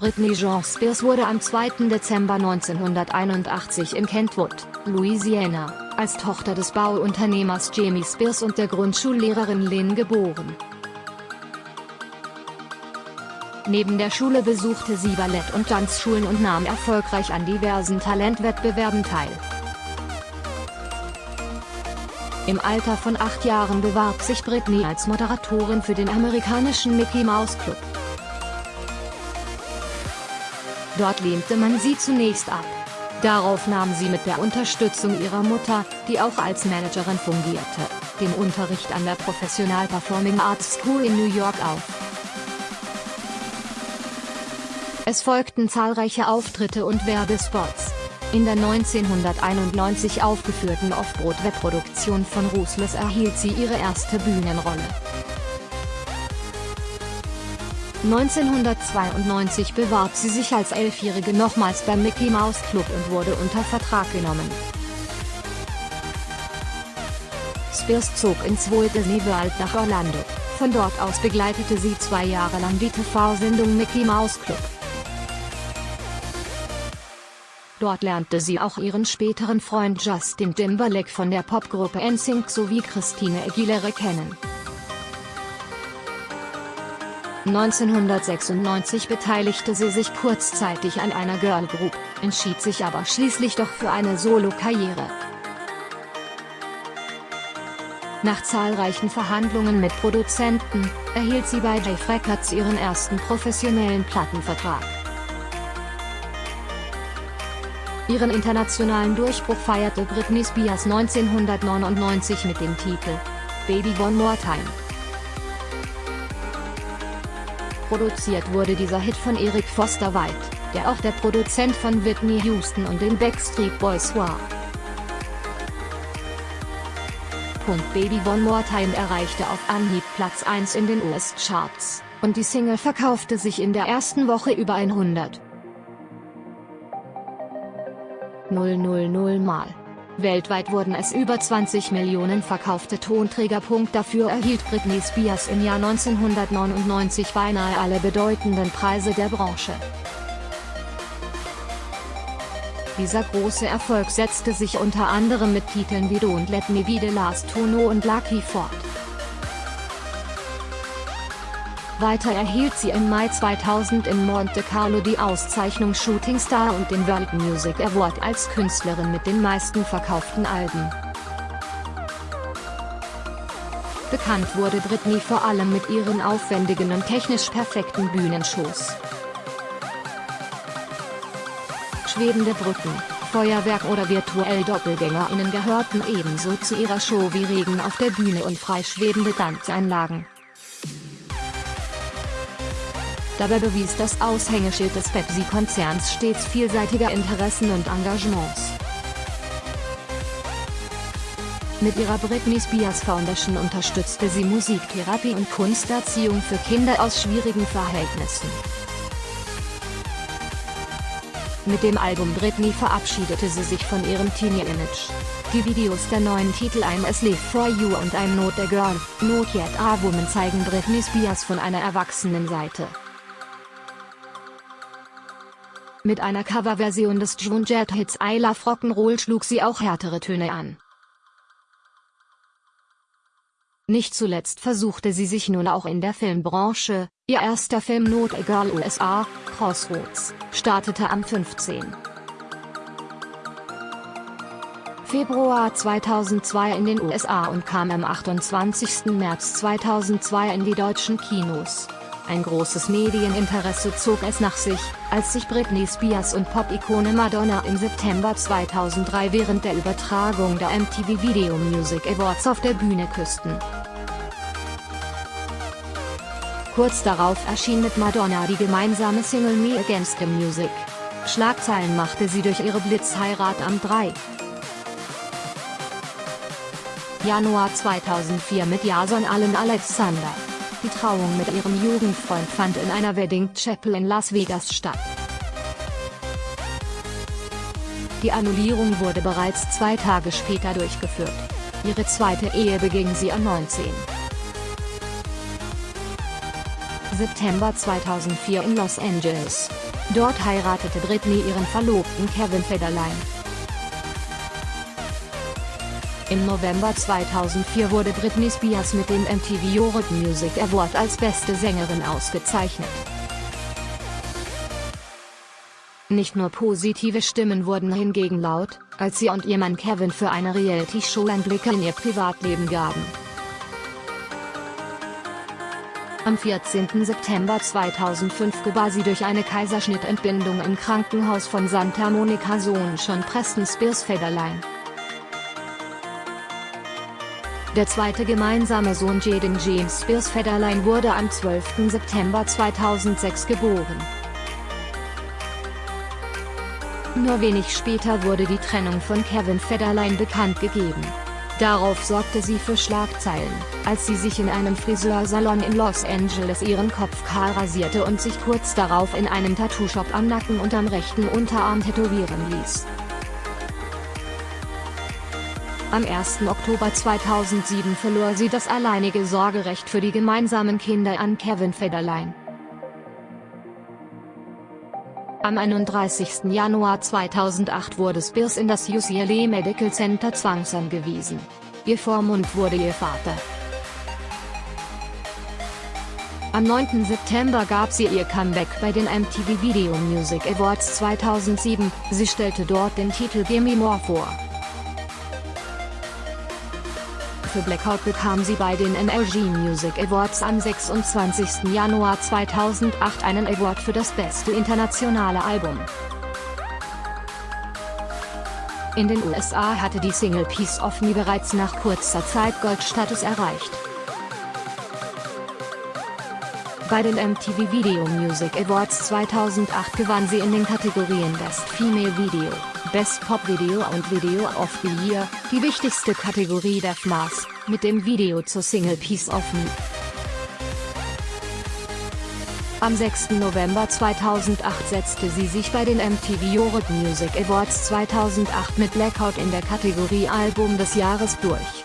Britney Jean Spears wurde am 2. Dezember 1981 in Kentwood, Louisiana, als Tochter des Bauunternehmers Jamie Spears und der Grundschullehrerin Lynn geboren. Neben der Schule besuchte sie Ballett- und Tanzschulen und nahm erfolgreich an diversen Talentwettbewerben teil. Im Alter von acht Jahren bewarb sich Britney als Moderatorin für den amerikanischen Mickey Mouse Club. Dort lehnte man sie zunächst ab. Darauf nahm sie mit der Unterstützung ihrer Mutter, die auch als Managerin fungierte, den Unterricht an der Professional Performing Arts School in New York auf. Es folgten zahlreiche Auftritte und Werbespots. In der 1991 aufgeführten Off-Broadway-Produktion von Ruthless erhielt sie ihre erste Bühnenrolle. 1992 bewarb sie sich als Elfjährige nochmals beim Mickey Mouse Club und wurde unter Vertrag genommen. Spears zog ins Walt Disney World nach Orlando, von dort aus begleitete sie zwei Jahre lang die TV-Sendung Mickey Mouse Club. Dort lernte sie auch ihren späteren Freund Justin Timberlake von der Popgruppe NSYNC sowie Christine Aguilera kennen. 1996 beteiligte sie sich kurzzeitig an einer Girl Group, entschied sich aber schließlich doch für eine Solo-Karriere. Nach zahlreichen Verhandlungen mit Produzenten, erhielt sie bei Dave Records ihren ersten professionellen Plattenvertrag. Ihren internationalen Durchbruch feierte Britney Spears 1999 mit dem Titel Baby One More Time. Produziert wurde dieser Hit von Eric Foster White, der auch der Produzent von Whitney Houston und den Backstreet Boys war. Baby One More Time erreichte auf Anhieb Platz 1 in den US-Charts, und die Single verkaufte sich in der ersten Woche über 100. 000 Mal. Weltweit wurden es über 20 Millionen verkaufte Tonträger. Dafür erhielt Britney Spears im Jahr 1999 beinahe alle bedeutenden Preise der Branche. Dieser große Erfolg setzte sich unter anderem mit Titeln wie Don't Let Me Be The Last Tono und Lucky fort. Weiter erhielt sie im Mai 2000 in Monte Carlo die Auszeichnung Shooting Star und den World Music Award als Künstlerin mit den meisten verkauften Alben. Bekannt wurde Britney vor allem mit ihren aufwendigen und technisch perfekten Bühnenshows. Schwebende Brücken, Feuerwerk oder virtuell DoppelgängerInnen gehörten ebenso zu ihrer Show wie Regen auf der Bühne und freischwebende Tanzeinlagen. Dabei bewies das Aushängeschild des Pepsi-Konzerns stets vielseitige Interessen und Engagements. Mit ihrer Britney Spears Foundation unterstützte sie Musiktherapie und Kunsterziehung für Kinder aus schwierigen Verhältnissen. Mit dem Album Britney verabschiedete sie sich von ihrem Teenie-Image. Die Videos der neuen Titel I'm As Live For You und I'm Not A Girl, Not Yet A Woman zeigen Britney Spears von einer erwachsenen Seite. Mit einer Coverversion des June Jet Hits I Love Rock'n'Roll schlug sie auch härtere Töne an. Nicht zuletzt versuchte sie sich nun auch in der Filmbranche, ihr erster Film Not a Girl USA, Crossroads, startete am 15. Februar 2002 in den USA und kam am 28. März 2002 in die deutschen Kinos. Ein großes Medieninteresse zog es nach sich, als sich Britney Spears und Pop-Ikone Madonna im September 2003 während der Übertragung der MTV Video Music Awards auf der Bühne küssten. Kurz darauf erschien mit Madonna die gemeinsame Single Me Against the Music. Schlagzeilen machte sie durch ihre Blitzheirat am 3. Januar 2004 mit Jason Allen Alexander. Die Trauung mit ihrem Jugendfreund fand in einer Wedding Chapel in Las Vegas statt. Die Annullierung wurde bereits zwei Tage später durchgeführt. Ihre zweite Ehe beging sie am 19. September 2004 in Los Angeles. Dort heiratete Britney ihren Verlobten Kevin Federline. Im November 2004 wurde Britney Spears mit dem MTV Europe Music Award als beste Sängerin ausgezeichnet. Nicht nur positive Stimmen wurden hingegen laut, als sie und ihr Mann Kevin für eine Reality-Show Einblicke in ihr Privatleben gaben. Am 14. September 2005 gebar sie durch eine Kaiserschnittentbindung im Krankenhaus von Santa Monica Sohn schon Preston Spears Federline. Der zweite gemeinsame Sohn Jaden James Spears Federline wurde am 12. September 2006 geboren. Nur wenig später wurde die Trennung von Kevin Federline bekannt gegeben. Darauf sorgte sie für Schlagzeilen, als sie sich in einem Friseursalon in Los Angeles ihren Kopf kahl rasierte und sich kurz darauf in einem Tattoo-Shop am Nacken und am rechten Unterarm tätowieren ließ. Am 1. Oktober 2007 verlor sie das alleinige Sorgerecht für die gemeinsamen Kinder an Kevin Federline. Am 31. Januar 2008 wurde Spears in das UCLA Medical Center zwangsangewiesen. Ihr Vormund wurde ihr Vater. Am 9. September gab sie ihr Comeback bei den MTV Video Music Awards 2007, sie stellte dort den Titel Gimme More vor. Für Blackout bekam sie bei den NRG Music Awards am 26. Januar 2008 einen Award für das beste internationale Album. In den USA hatte die Single Piece of Me bereits nach kurzer Zeit Goldstatus erreicht. Bei den MTV Video Music Awards 2008 gewann sie in den Kategorien Best Female Video, Best Pop Video und Video of the Year, die wichtigste Kategorie der FMAS, mit dem Video zur Single Piece of Me. Am 6. November 2008 setzte sie sich bei den MTV Europe Music Awards 2008 mit Blackout in der Kategorie Album des Jahres durch.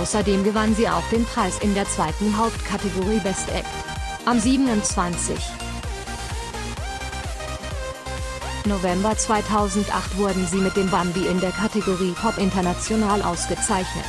Außerdem gewann sie auch den Preis in der zweiten Hauptkategorie Best Act. Am 27. November 2008 wurden sie mit dem Bambi in der Kategorie Pop International ausgezeichnet.